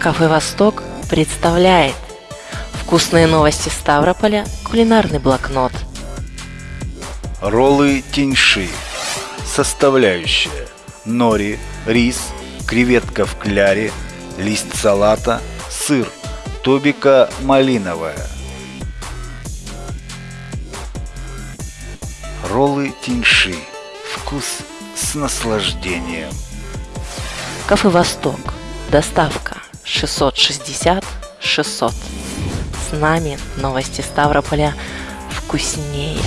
Кафе «Восток» представляет Вкусные новости Ставрополя, кулинарный блокнот. Роллы теньши. Составляющие. Нори, рис, креветка в кляре, лист салата, сыр, тубика малиновая. Роллы теньши. Вкус с наслаждением. Кафе «Восток». Доставка 660 600. С нами новости Ставрополя вкуснее.